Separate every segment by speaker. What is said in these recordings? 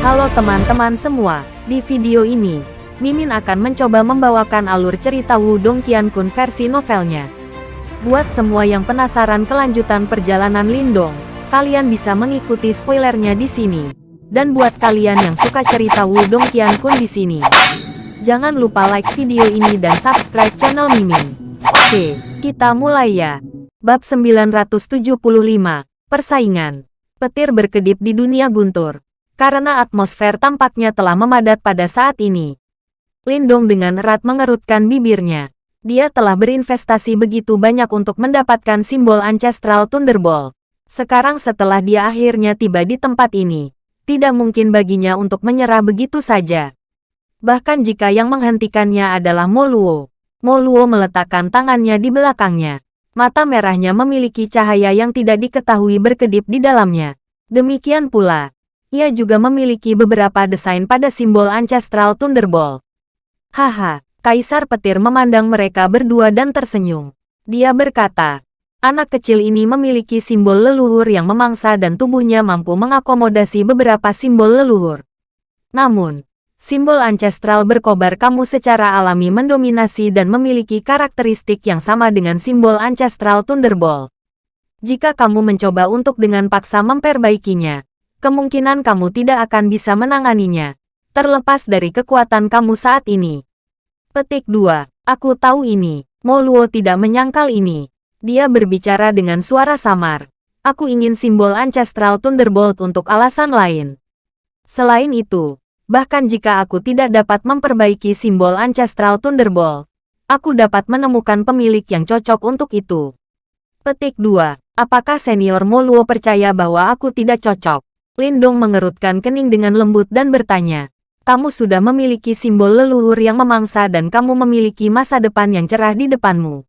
Speaker 1: Halo teman-teman semua, di video ini, Mimin akan mencoba membawakan alur cerita Wudong Qiankun versi novelnya. Buat semua yang penasaran kelanjutan perjalanan Lindong, kalian bisa mengikuti spoilernya di sini. Dan buat kalian yang suka cerita Wudong Qiankun di sini, jangan lupa like video ini dan subscribe channel Mimin. Oke, kita mulai ya. Bab 975, Persaingan. Petir berkedip di dunia guntur. Karena atmosfer tampaknya telah memadat pada saat ini. Lindong dengan erat mengerutkan bibirnya. Dia telah berinvestasi begitu banyak untuk mendapatkan simbol Ancestral Thunderbolt. Sekarang setelah dia akhirnya tiba di tempat ini, tidak mungkin baginya untuk menyerah begitu saja. Bahkan jika yang menghentikannya adalah Moluo. Moluo meletakkan tangannya di belakangnya. Mata merahnya memiliki cahaya yang tidak diketahui berkedip di dalamnya. Demikian pula, ia juga memiliki beberapa desain pada simbol Ancestral Thunderbolt. Haha, Kaisar Petir memandang mereka berdua dan tersenyum. Dia berkata, anak kecil ini memiliki simbol leluhur yang memangsa dan tubuhnya mampu mengakomodasi beberapa simbol leluhur. Namun, Simbol ancestral berkobar kamu secara alami mendominasi dan memiliki karakteristik yang sama dengan simbol ancestral Thunderbolt. Jika kamu mencoba untuk dengan paksa memperbaikinya, kemungkinan kamu tidak akan bisa menanganinya, terlepas dari kekuatan kamu saat ini. Petik 2. Aku tahu ini. Moluo tidak menyangkal ini. Dia berbicara dengan suara samar. Aku ingin simbol ancestral Thunderbolt untuk alasan lain. Selain itu, Bahkan jika aku tidak dapat memperbaiki simbol Ancestral Thunderbolt, aku dapat menemukan pemilik yang cocok untuk itu. Petik 2. Apakah senior Moluo percaya bahwa aku tidak cocok? Lindong mengerutkan kening dengan lembut dan bertanya. Kamu sudah memiliki simbol leluhur yang memangsa dan kamu memiliki masa depan yang cerah di depanmu.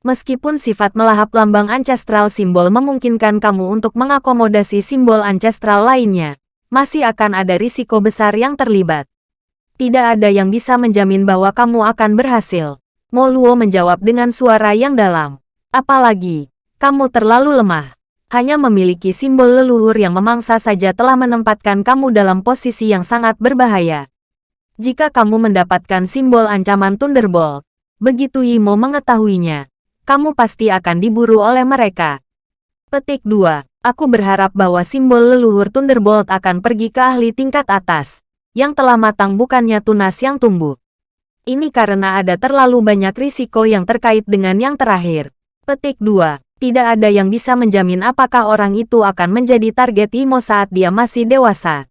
Speaker 1: Meskipun sifat melahap lambang ancestral simbol memungkinkan kamu untuk mengakomodasi simbol ancestral lainnya, masih akan ada risiko besar yang terlibat. Tidak ada yang bisa menjamin bahwa kamu akan berhasil. Moluo menjawab dengan suara yang dalam. Apalagi, kamu terlalu lemah. Hanya memiliki simbol leluhur yang memangsa saja telah menempatkan kamu dalam posisi yang sangat berbahaya. Jika kamu mendapatkan simbol ancaman Thunderbolt, begitu Yimo mengetahuinya, kamu pasti akan diburu oleh mereka. Petik 2. Aku berharap bahwa simbol leluhur Thunderbolt akan pergi ke ahli tingkat atas, yang telah matang bukannya tunas yang tumbuh. Ini karena ada terlalu banyak risiko yang terkait dengan yang terakhir. Petik 2. Tidak ada yang bisa menjamin apakah orang itu akan menjadi target Imo saat dia masih dewasa.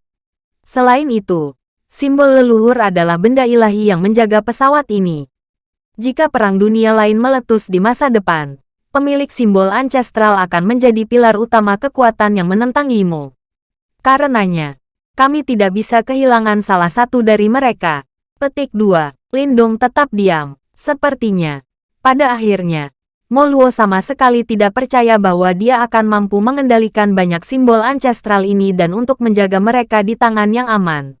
Speaker 1: Selain itu, simbol leluhur adalah benda ilahi yang menjaga pesawat ini. Jika perang dunia lain meletus di masa depan, pemilik simbol ancestral akan menjadi pilar utama kekuatan yang menentang Imo. Karenanya, kami tidak bisa kehilangan salah satu dari mereka. Petik 2. Lindong tetap diam. Sepertinya, pada akhirnya, Moluo sama sekali tidak percaya bahwa dia akan mampu mengendalikan banyak simbol ancestral ini dan untuk menjaga mereka di tangan yang aman.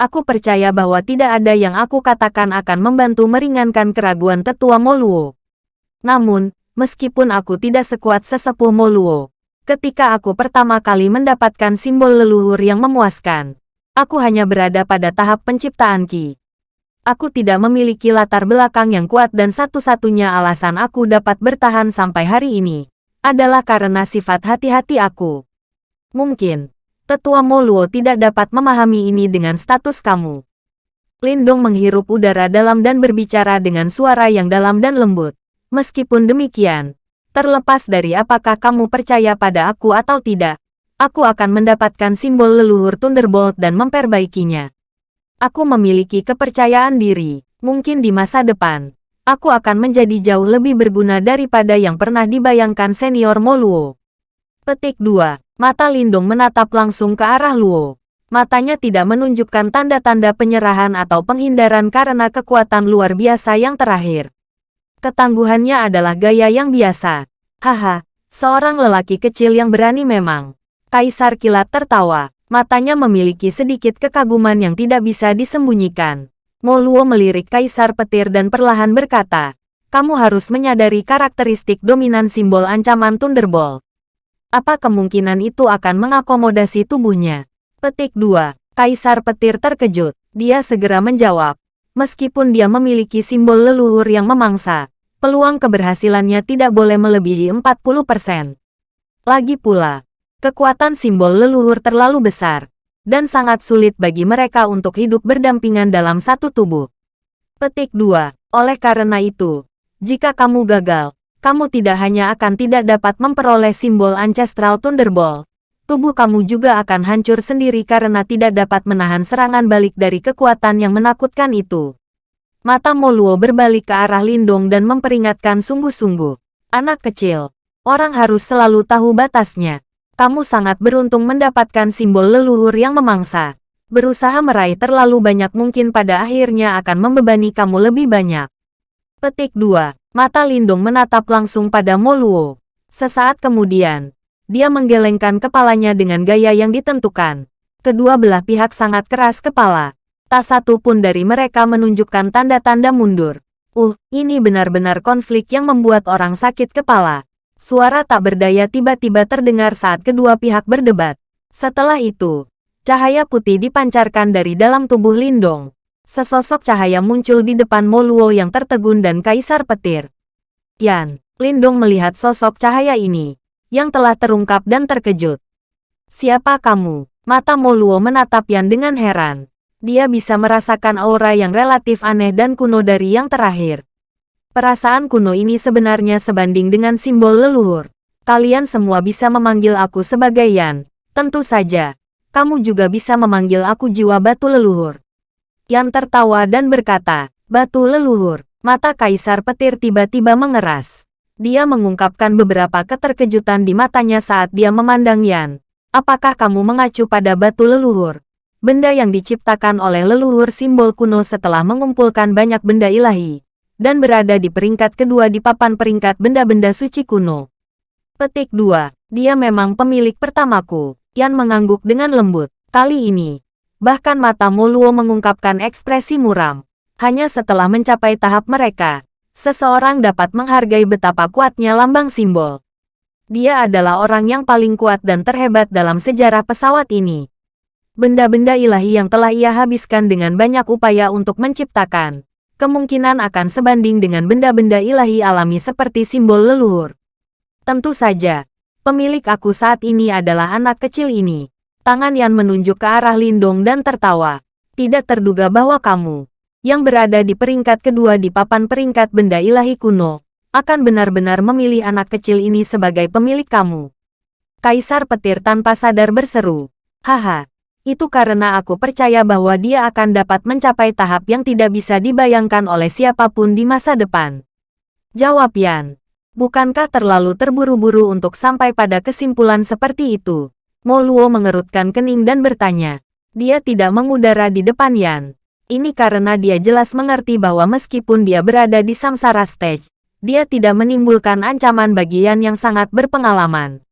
Speaker 1: Aku percaya bahwa tidak ada yang aku katakan akan membantu meringankan keraguan tetua Moluo. Namun, meskipun aku tidak sekuat sesepuh Moluo. Ketika aku pertama kali mendapatkan simbol leluhur yang memuaskan, aku hanya berada pada tahap penciptaan Ki. Aku tidak memiliki latar belakang yang kuat dan satu-satunya alasan aku dapat bertahan sampai hari ini adalah karena sifat hati-hati aku. Mungkin, tetua Moluo tidak dapat memahami ini dengan status kamu. Lindong menghirup udara dalam dan berbicara dengan suara yang dalam dan lembut. Meskipun demikian, terlepas dari apakah kamu percaya pada aku atau tidak, aku akan mendapatkan simbol leluhur Thunderbolt dan memperbaikinya. Aku memiliki kepercayaan diri, mungkin di masa depan, aku akan menjadi jauh lebih berguna daripada yang pernah dibayangkan senior Moluo. Petik 2. Mata Lindung menatap langsung ke arah Luo. Matanya tidak menunjukkan tanda-tanda penyerahan atau penghindaran karena kekuatan luar biasa yang terakhir. Ketangguhannya adalah gaya yang biasa. Haha, seorang lelaki kecil yang berani memang. Kaisar kilat tertawa. Matanya memiliki sedikit kekaguman yang tidak bisa disembunyikan. Moluo melirik Kaisar petir dan perlahan berkata, kamu harus menyadari karakteristik dominan simbol ancaman Thunderbolt. Apa kemungkinan itu akan mengakomodasi tubuhnya? Petik 2. Kaisar petir terkejut. Dia segera menjawab. Meskipun dia memiliki simbol leluhur yang memangsa, peluang keberhasilannya tidak boleh melebihi 40%. Lagi pula, kekuatan simbol leluhur terlalu besar, dan sangat sulit bagi mereka untuk hidup berdampingan dalam satu tubuh. Petik 2. Oleh karena itu, jika kamu gagal, kamu tidak hanya akan tidak dapat memperoleh simbol Ancestral Thunderbolt, tubuh kamu juga akan hancur sendiri karena tidak dapat menahan serangan balik dari kekuatan yang menakutkan itu. Mata Moluo berbalik ke arah Lindong dan memperingatkan sungguh-sungguh. Anak kecil, orang harus selalu tahu batasnya. Kamu sangat beruntung mendapatkan simbol leluhur yang memangsa. Berusaha meraih terlalu banyak mungkin pada akhirnya akan membebani kamu lebih banyak. Petik 2. Mata Lindong menatap langsung pada Moluo. Sesaat kemudian, dia menggelengkan kepalanya dengan gaya yang ditentukan. Kedua belah pihak sangat keras kepala. Tak satu pun dari mereka menunjukkan tanda-tanda mundur. Uh, ini benar-benar konflik yang membuat orang sakit kepala. Suara tak berdaya tiba-tiba terdengar saat kedua pihak berdebat. Setelah itu, cahaya putih dipancarkan dari dalam tubuh Lindong. Sesosok cahaya muncul di depan Moluo yang tertegun dan Kaisar Petir. Yan, Lindong melihat sosok cahaya ini yang telah terungkap dan terkejut. Siapa kamu? Mata Moluo menatap Yan dengan heran. Dia bisa merasakan aura yang relatif aneh dan kuno dari yang terakhir. Perasaan kuno ini sebenarnya sebanding dengan simbol leluhur. Kalian semua bisa memanggil aku sebagai Yan. Tentu saja, kamu juga bisa memanggil aku jiwa batu leluhur. Yan tertawa dan berkata, batu leluhur. Mata Kaisar Petir tiba-tiba mengeras. Dia mengungkapkan beberapa keterkejutan di matanya saat dia memandang Yan. Apakah kamu mengacu pada batu leluhur? Benda yang diciptakan oleh leluhur simbol kuno setelah mengumpulkan banyak benda ilahi. Dan berada di peringkat kedua di papan peringkat benda-benda suci kuno. Petik 2. Dia memang pemilik pertamaku. Yan mengangguk dengan lembut. Kali ini, bahkan mata Moluo mengungkapkan ekspresi muram. Hanya setelah mencapai tahap mereka, seseorang dapat menghargai betapa kuatnya lambang simbol. Dia adalah orang yang paling kuat dan terhebat dalam sejarah pesawat ini. Benda-benda ilahi yang telah ia habiskan dengan banyak upaya untuk menciptakan, kemungkinan akan sebanding dengan benda-benda ilahi alami seperti simbol leluhur. Tentu saja, pemilik aku saat ini adalah anak kecil ini. Tangan Yan menunjuk ke arah Lindong dan tertawa. Tidak terduga bahwa kamu, yang berada di peringkat kedua di papan peringkat benda ilahi kuno, akan benar-benar memilih anak kecil ini sebagai pemilik kamu. Kaisar petir tanpa sadar berseru, Haha, itu karena aku percaya bahwa dia akan dapat mencapai tahap yang tidak bisa dibayangkan oleh siapa pun di masa depan. Jawab Yan, bukankah terlalu terburu-buru untuk sampai pada kesimpulan seperti itu? Moluo mengerutkan kening dan bertanya. Dia tidak mengudara di depan Yan. Ini karena dia jelas mengerti bahwa meskipun dia berada di samsara stage, dia tidak menimbulkan ancaman bagian yang sangat berpengalaman.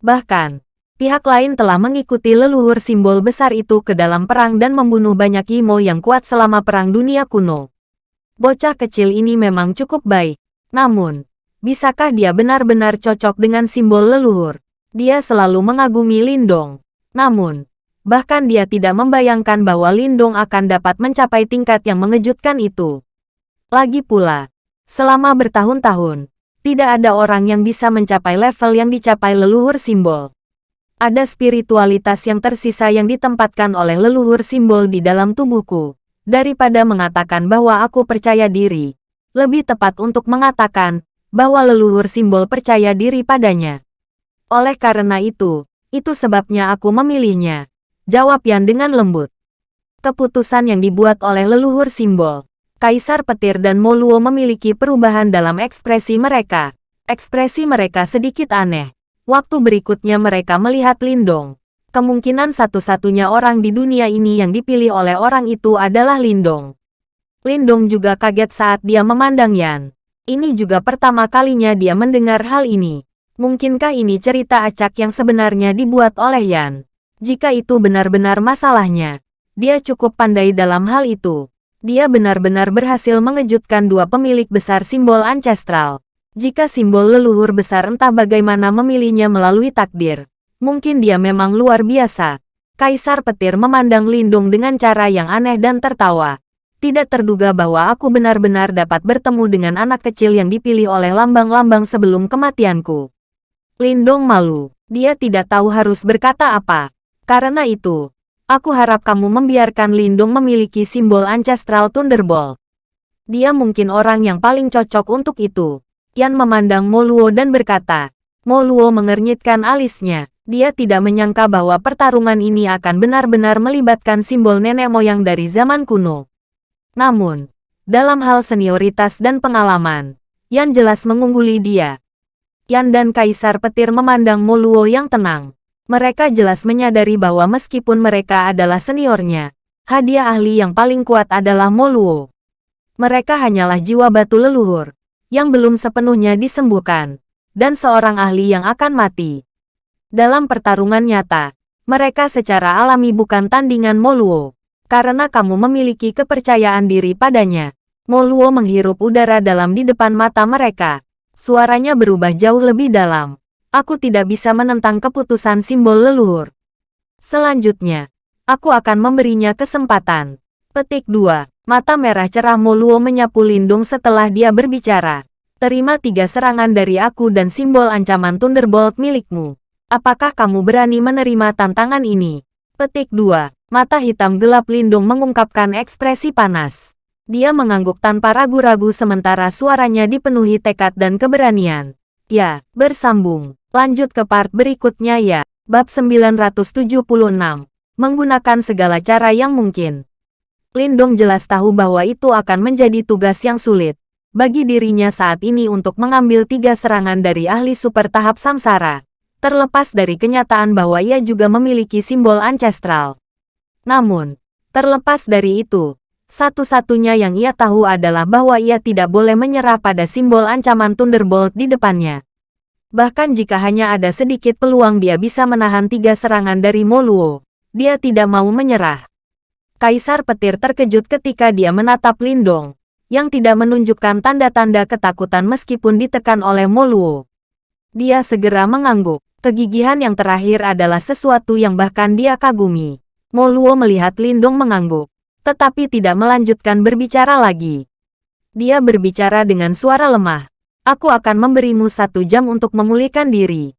Speaker 1: Bahkan, pihak lain telah mengikuti leluhur simbol besar itu ke dalam perang dan membunuh banyak Imo yang kuat selama Perang Dunia Kuno. Bocah kecil ini memang cukup baik. Namun, bisakah dia benar-benar cocok dengan simbol leluhur? Dia selalu mengagumi Lindong. Namun, Bahkan dia tidak membayangkan bahwa Lindong akan dapat mencapai tingkat yang mengejutkan itu. Lagi pula, selama bertahun-tahun, tidak ada orang yang bisa mencapai level yang dicapai leluhur simbol. Ada spiritualitas yang tersisa yang ditempatkan oleh leluhur simbol di dalam tubuhku. Daripada mengatakan bahwa aku percaya diri, lebih tepat untuk mengatakan bahwa leluhur simbol percaya diri padanya. Oleh karena itu, itu sebabnya aku memilihnya. Jawab Yan dengan lembut. Keputusan yang dibuat oleh leluhur simbol. Kaisar Petir dan Moluo memiliki perubahan dalam ekspresi mereka. Ekspresi mereka sedikit aneh. Waktu berikutnya mereka melihat Lindong. Kemungkinan satu-satunya orang di dunia ini yang dipilih oleh orang itu adalah Lindong. Lindong juga kaget saat dia memandang Yan. Ini juga pertama kalinya dia mendengar hal ini. Mungkinkah ini cerita acak yang sebenarnya dibuat oleh Yan? Jika itu benar-benar masalahnya, dia cukup pandai dalam hal itu. Dia benar-benar berhasil mengejutkan dua pemilik besar simbol ancestral. Jika simbol leluhur besar entah bagaimana memilihnya melalui takdir, mungkin dia memang luar biasa. Kaisar petir memandang Lindung dengan cara yang aneh dan tertawa. Tidak terduga bahwa aku benar-benar dapat bertemu dengan anak kecil yang dipilih oleh lambang-lambang sebelum kematianku. Lindong malu. Dia tidak tahu harus berkata apa. Karena itu, aku harap kamu membiarkan Lindong memiliki simbol Ancestral Thunderbolt. Dia mungkin orang yang paling cocok untuk itu. Yan memandang Moluo dan berkata, Moluo mengernyitkan alisnya. Dia tidak menyangka bahwa pertarungan ini akan benar-benar melibatkan simbol nenek moyang dari zaman kuno. Namun, dalam hal senioritas dan pengalaman, Yan jelas mengungguli dia. Yan dan Kaisar Petir memandang Moluo yang tenang. Mereka jelas menyadari bahwa meskipun mereka adalah seniornya, hadiah ahli yang paling kuat adalah Moluo. Mereka hanyalah jiwa batu leluhur, yang belum sepenuhnya disembuhkan, dan seorang ahli yang akan mati. Dalam pertarungan nyata, mereka secara alami bukan tandingan Moluo. Karena kamu memiliki kepercayaan diri padanya. Moluo menghirup udara dalam di depan mata mereka. Suaranya berubah jauh lebih dalam. Aku tidak bisa menentang keputusan simbol leluhur. Selanjutnya, aku akan memberinya kesempatan. Petik 2. Mata merah cerah Moluo menyapu Lindung setelah dia berbicara. Terima tiga serangan dari aku dan simbol ancaman Thunderbolt milikmu. Apakah kamu berani menerima tantangan ini? Petik 2. Mata hitam gelap Lindung mengungkapkan ekspresi panas. Dia mengangguk tanpa ragu-ragu sementara suaranya dipenuhi tekad dan keberanian. Ya, bersambung. Lanjut ke part berikutnya ya. Bab 976. Menggunakan segala cara yang mungkin. Lindong jelas tahu bahwa itu akan menjadi tugas yang sulit bagi dirinya saat ini untuk mengambil tiga serangan dari ahli super tahap samsara terlepas dari kenyataan bahwa ia juga memiliki simbol ancestral. Namun, terlepas dari itu, satu-satunya yang ia tahu adalah bahwa ia tidak boleh menyerah pada simbol ancaman Thunderbolt di depannya. Bahkan jika hanya ada sedikit peluang dia bisa menahan tiga serangan dari Moluo, dia tidak mau menyerah. Kaisar petir terkejut ketika dia menatap Lindong, yang tidak menunjukkan tanda-tanda ketakutan meskipun ditekan oleh Moluo. Dia segera mengangguk. Kegigihan yang terakhir adalah sesuatu yang bahkan dia kagumi. Moluo melihat Lindong mengangguk, tetapi tidak melanjutkan berbicara lagi. Dia berbicara dengan suara lemah. Aku akan memberimu satu jam untuk memulihkan diri.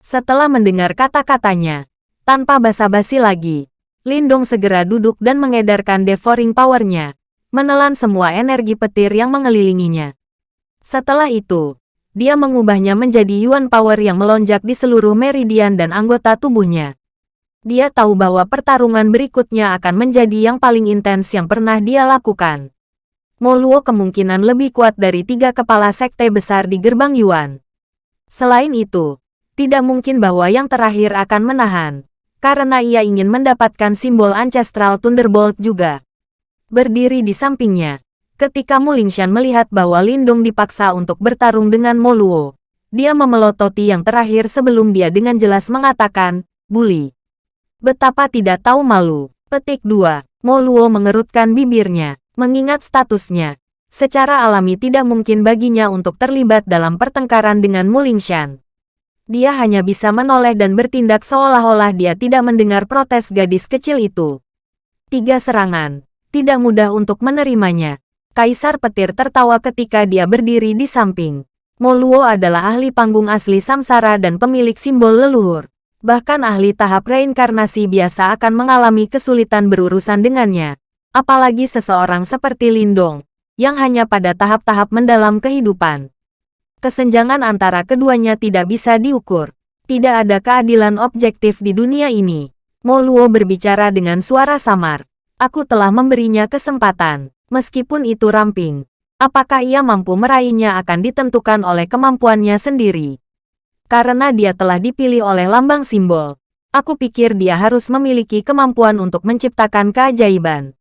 Speaker 1: Setelah mendengar kata-katanya, tanpa basa-basi lagi, Lindong segera duduk dan mengedarkan devouring power-nya, menelan semua energi petir yang mengelilinginya. Setelah itu, dia mengubahnya menjadi Yuan Power yang melonjak di seluruh meridian dan anggota tubuhnya. Dia tahu bahwa pertarungan berikutnya akan menjadi yang paling intens yang pernah dia lakukan. Moluo kemungkinan lebih kuat dari tiga kepala sekte besar di gerbang Yuan. Selain itu, tidak mungkin bahwa yang terakhir akan menahan, karena ia ingin mendapatkan simbol Ancestral Thunderbolt juga. Berdiri di sampingnya, Ketika Mulingshan melihat bahwa Lindung dipaksa untuk bertarung dengan Moluo, dia memelototi yang terakhir sebelum dia dengan jelas mengatakan, Bully. Betapa tidak tahu malu. Petik 2. Moluo mengerutkan bibirnya, mengingat statusnya. Secara alami tidak mungkin baginya untuk terlibat dalam pertengkaran dengan Mulingshan. Dia hanya bisa menoleh dan bertindak seolah-olah dia tidak mendengar protes gadis kecil itu. Tiga serangan. Tidak mudah untuk menerimanya. Kaisar petir tertawa ketika dia berdiri di samping. Moluo adalah ahli panggung asli samsara dan pemilik simbol leluhur. Bahkan ahli tahap reinkarnasi biasa akan mengalami kesulitan berurusan dengannya. Apalagi seseorang seperti Lindong, yang hanya pada tahap-tahap mendalam kehidupan. Kesenjangan antara keduanya tidak bisa diukur. Tidak ada keadilan objektif di dunia ini. Moluo berbicara dengan suara samar. Aku telah memberinya kesempatan. Meskipun itu ramping, apakah ia mampu meraihnya akan ditentukan oleh kemampuannya sendiri. Karena dia telah dipilih oleh lambang simbol, aku pikir dia harus memiliki kemampuan untuk menciptakan keajaiban.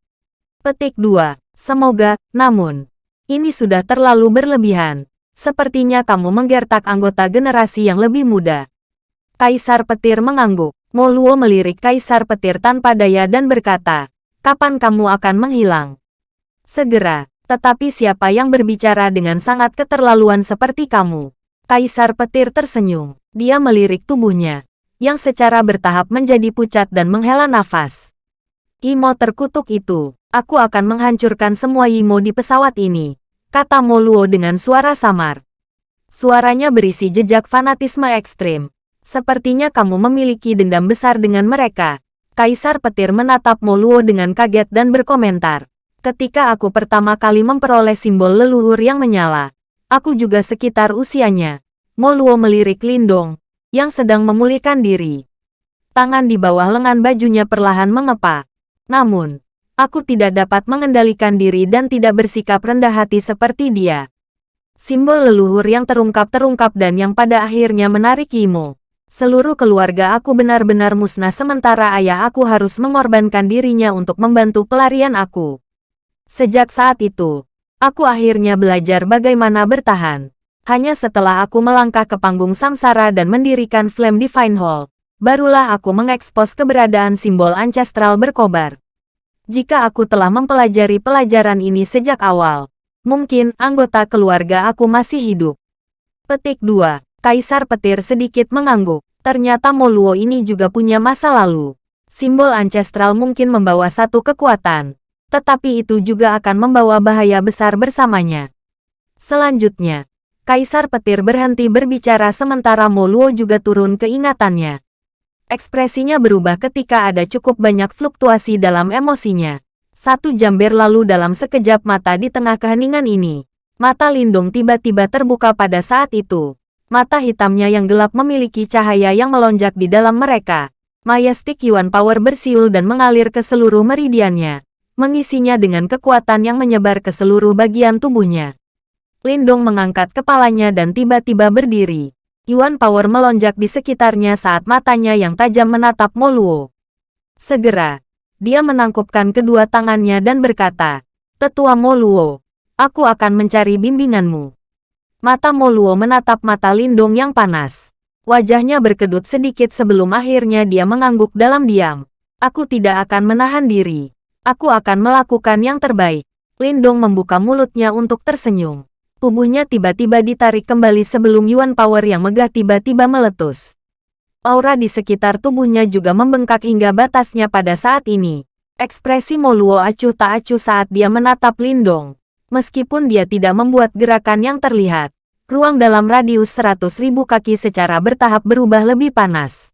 Speaker 1: Petik 2. Semoga, namun, ini sudah terlalu berlebihan. Sepertinya kamu menggertak anggota generasi yang lebih muda. Kaisar Petir mengangguk. Moluo melirik Kaisar Petir tanpa daya dan berkata, Kapan kamu akan menghilang? Segera, tetapi siapa yang berbicara dengan sangat keterlaluan seperti kamu? Kaisar petir tersenyum. Dia melirik tubuhnya. yang secara bertahap menjadi pucat dan menghela nafas. Imo terkutuk itu, aku akan menghancurkan semua Imo di pesawat ini, kata Moluo dengan suara samar. Suaranya berisi jejak fanatisme ekstrim. Sepertinya kamu memiliki dendam besar dengan mereka. Kaisar petir menatap Moluo dengan kaget dan berkomentar. Ketika aku pertama kali memperoleh simbol leluhur yang menyala, aku juga sekitar usianya. Moluo melirik Lindong, yang sedang memulihkan diri. Tangan di bawah lengan bajunya perlahan mengepak. Namun, aku tidak dapat mengendalikan diri dan tidak bersikap rendah hati seperti dia. Simbol leluhur yang terungkap-terungkap dan yang pada akhirnya menarik Imo. Seluruh keluarga aku benar-benar musnah sementara ayah aku harus mengorbankan dirinya untuk membantu pelarian aku. Sejak saat itu, aku akhirnya belajar bagaimana bertahan. Hanya setelah aku melangkah ke panggung samsara dan mendirikan Flame Divine Hall, barulah aku mengekspos keberadaan simbol ancestral berkobar. Jika aku telah mempelajari pelajaran ini sejak awal, mungkin anggota keluarga aku masih hidup. Petik 2. Kaisar petir sedikit mengangguk. Ternyata Moluo ini juga punya masa lalu. Simbol ancestral mungkin membawa satu kekuatan, tetapi itu juga akan membawa bahaya besar bersamanya. Selanjutnya, Kaisar petir berhenti berbicara sementara Moluo juga turun keingatannya. Ekspresinya berubah ketika ada cukup banyak fluktuasi dalam emosinya. Satu jam berlalu dalam sekejap mata di tengah keheningan ini. Mata Lindung tiba-tiba terbuka pada saat itu. Mata hitamnya yang gelap memiliki cahaya yang melonjak di dalam mereka. Majestic Yuan Power bersiul dan mengalir ke seluruh meridiannya, mengisinya dengan kekuatan yang menyebar ke seluruh bagian tubuhnya. Lindong mengangkat kepalanya dan tiba-tiba berdiri. Yuan Power melonjak di sekitarnya saat matanya yang tajam menatap Moluo. Segera, dia menangkupkan kedua tangannya dan berkata, Tetua Moluo, aku akan mencari bimbinganmu. Mata Moluo menatap mata Lindong yang panas. Wajahnya berkedut sedikit sebelum akhirnya dia mengangguk dalam diam. Aku tidak akan menahan diri. Aku akan melakukan yang terbaik. Lindong membuka mulutnya untuk tersenyum. Tubuhnya tiba-tiba ditarik kembali sebelum Yuan Power yang megah tiba-tiba meletus. Aura di sekitar tubuhnya juga membengkak hingga batasnya pada saat ini. Ekspresi Moluo acuh tak acuh saat dia menatap Lindong. Meskipun dia tidak membuat gerakan yang terlihat, ruang dalam radius 100.000 kaki secara bertahap berubah lebih panas.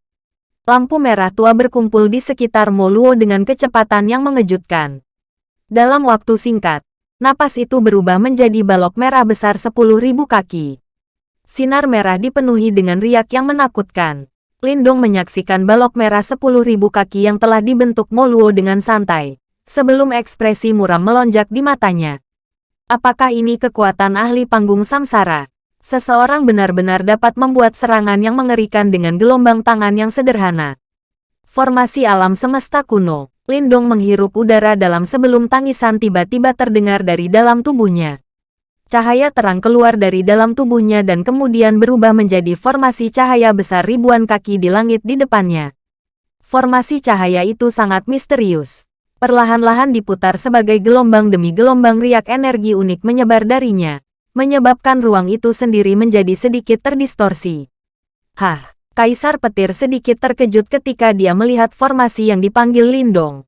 Speaker 1: Lampu merah tua berkumpul di sekitar Moluo dengan kecepatan yang mengejutkan. Dalam waktu singkat, napas itu berubah menjadi balok merah besar 10.000 kaki. Sinar merah dipenuhi dengan riak yang menakutkan. Lindong menyaksikan balok merah 10.000 kaki yang telah dibentuk Moluo dengan santai, sebelum ekspresi muram melonjak di matanya. Apakah ini kekuatan ahli panggung samsara? Seseorang benar-benar dapat membuat serangan yang mengerikan dengan gelombang tangan yang sederhana. Formasi alam semesta kuno. Lindong menghirup udara dalam sebelum tangisan tiba-tiba terdengar dari dalam tubuhnya. Cahaya terang keluar dari dalam tubuhnya dan kemudian berubah menjadi formasi cahaya besar ribuan kaki di langit di depannya. Formasi cahaya itu sangat misterius. Perlahan-lahan diputar sebagai gelombang demi gelombang riak energi unik menyebar darinya menyebabkan ruang itu sendiri menjadi sedikit terdistorsi. Hah, Kaisar Petir sedikit terkejut ketika dia melihat formasi yang dipanggil Lindong.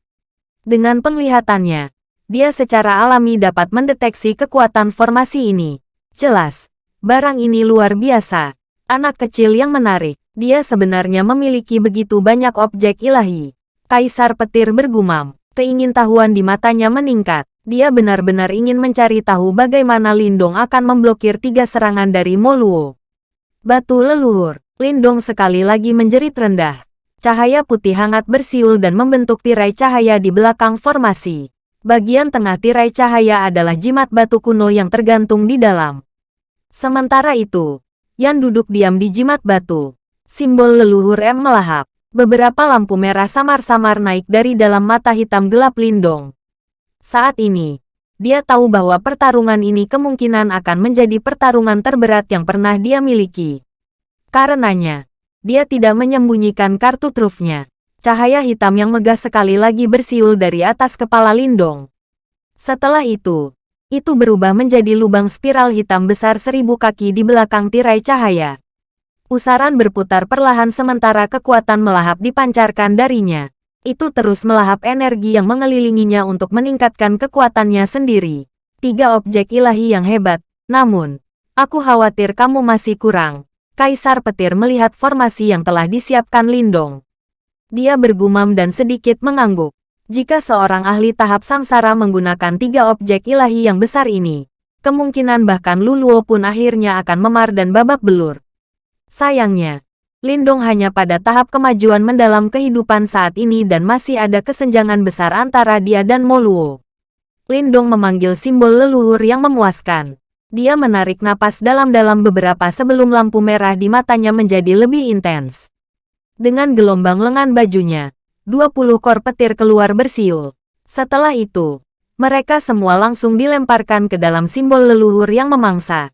Speaker 1: Dengan penglihatannya, dia secara alami dapat mendeteksi kekuatan formasi ini. Jelas, barang ini luar biasa. Anak kecil yang menarik, dia sebenarnya memiliki begitu banyak objek ilahi. Kaisar Petir bergumam, keingintahuan di matanya meningkat. Dia benar-benar ingin mencari tahu bagaimana Lindong akan memblokir tiga serangan dari Moluo. Batu leluhur, Lindong sekali lagi menjerit rendah. Cahaya putih hangat bersiul dan membentuk tirai cahaya di belakang formasi. Bagian tengah tirai cahaya adalah jimat batu kuno yang tergantung di dalam. Sementara itu, Yan duduk diam di jimat batu. Simbol leluhur M melahap. Beberapa lampu merah samar-samar naik dari dalam mata hitam gelap Lindong. Saat ini, dia tahu bahwa pertarungan ini kemungkinan akan menjadi pertarungan terberat yang pernah dia miliki. Karenanya, dia tidak menyembunyikan kartu trufnya. Cahaya hitam yang megah sekali lagi bersiul dari atas kepala Lindong. Setelah itu, itu berubah menjadi lubang spiral hitam besar seribu kaki di belakang tirai cahaya. Pusaran berputar perlahan sementara kekuatan melahap dipancarkan darinya. Itu terus melahap energi yang mengelilinginya untuk meningkatkan kekuatannya sendiri. Tiga objek ilahi yang hebat, namun, aku khawatir kamu masih kurang. Kaisar petir melihat formasi yang telah disiapkan Lindong. Dia bergumam dan sedikit mengangguk. Jika seorang ahli tahap samsara menggunakan tiga objek ilahi yang besar ini, kemungkinan bahkan Luluo pun akhirnya akan memar dan babak belur. Sayangnya, Lindong hanya pada tahap kemajuan mendalam kehidupan saat ini dan masih ada kesenjangan besar antara dia dan Moluo. Lindong memanggil simbol leluhur yang memuaskan. Dia menarik napas dalam-dalam beberapa sebelum lampu merah di matanya menjadi lebih intens. Dengan gelombang lengan bajunya, 20 kor petir keluar bersiul. Setelah itu, mereka semua langsung dilemparkan ke dalam simbol leluhur yang memangsa.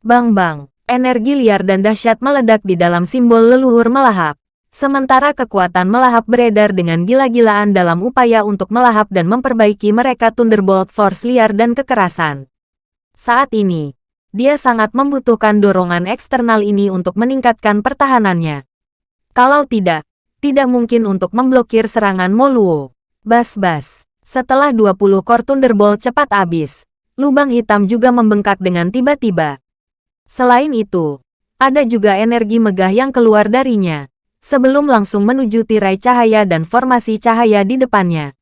Speaker 1: Bang-bang, Energi liar dan dahsyat meledak di dalam simbol leluhur melahap. Sementara kekuatan melahap beredar dengan gila-gilaan dalam upaya untuk melahap dan memperbaiki mereka Thunderbolt Force liar dan kekerasan. Saat ini, dia sangat membutuhkan dorongan eksternal ini untuk meningkatkan pertahanannya. Kalau tidak, tidak mungkin untuk memblokir serangan Moluo. Bas-bas. Setelah 20 core Thunderbolt cepat habis, lubang hitam juga membengkak dengan tiba-tiba. Selain itu, ada juga energi megah yang keluar darinya, sebelum langsung menuju tirai cahaya dan formasi cahaya di depannya.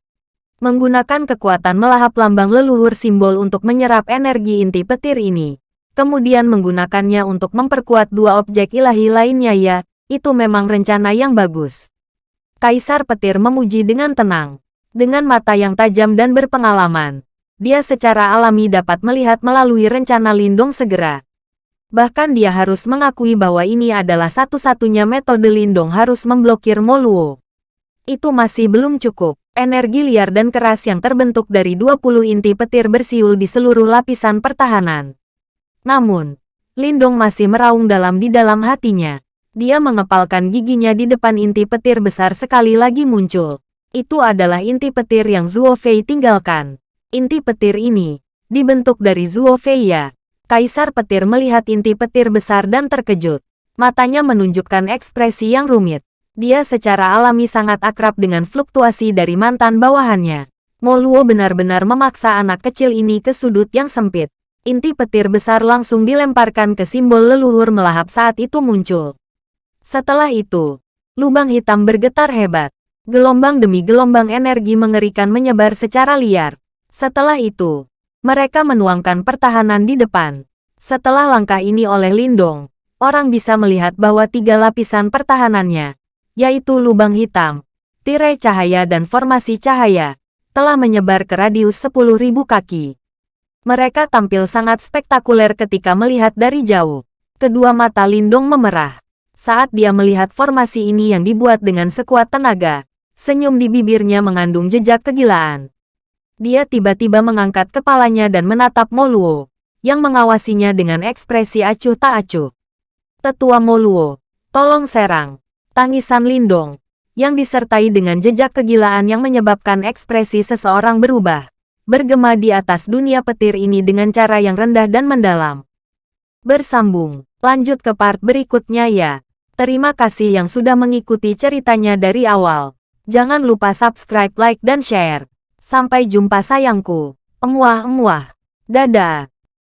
Speaker 1: Menggunakan kekuatan melahap lambang leluhur simbol untuk menyerap energi inti petir ini, kemudian menggunakannya untuk memperkuat dua objek ilahi lainnya ya, itu memang rencana yang bagus. Kaisar petir memuji dengan tenang. Dengan mata yang tajam dan berpengalaman, dia secara alami dapat melihat melalui rencana Lindung segera. Bahkan dia harus mengakui bahwa ini adalah satu-satunya metode Lindong harus memblokir Moluo. Itu masih belum cukup. Energi liar dan keras yang terbentuk dari 20 inti petir bersiul di seluruh lapisan pertahanan. Namun, Lindong masih meraung dalam di dalam hatinya. Dia mengepalkan giginya di depan inti petir besar sekali lagi muncul. Itu adalah inti petir yang Zuo Fei tinggalkan. Inti petir ini, dibentuk dari Zuo Fei ya. Kaisar petir melihat inti petir besar dan terkejut. Matanya menunjukkan ekspresi yang rumit. Dia secara alami sangat akrab dengan fluktuasi dari mantan bawahannya. Moluo benar-benar memaksa anak kecil ini ke sudut yang sempit. Inti petir besar langsung dilemparkan ke simbol leluhur melahap saat itu muncul. Setelah itu, lubang hitam bergetar hebat. Gelombang demi gelombang energi mengerikan menyebar secara liar. Setelah itu, mereka menuangkan pertahanan di depan. Setelah langkah ini oleh Lindong, orang bisa melihat bahwa tiga lapisan pertahanannya, yaitu lubang hitam, tirai cahaya dan formasi cahaya, telah menyebar ke radius 10.000 kaki. Mereka tampil sangat spektakuler ketika melihat dari jauh. Kedua mata Lindong memerah. Saat dia melihat formasi ini yang dibuat dengan sekuat tenaga, senyum di bibirnya mengandung jejak kegilaan. Dia tiba-tiba mengangkat kepalanya dan menatap Moluo, yang mengawasinya dengan ekspresi acuh tak acuh. Tetua Moluo, tolong serang. Tangisan Lindong, yang disertai dengan jejak kegilaan yang menyebabkan ekspresi seseorang berubah, bergema di atas dunia petir ini dengan cara yang rendah dan mendalam. Bersambung, lanjut ke part berikutnya ya. Terima kasih yang sudah mengikuti ceritanya dari awal. Jangan lupa subscribe, like, dan share. Sampai jumpa sayangku. Emuah-emuah. Dadah.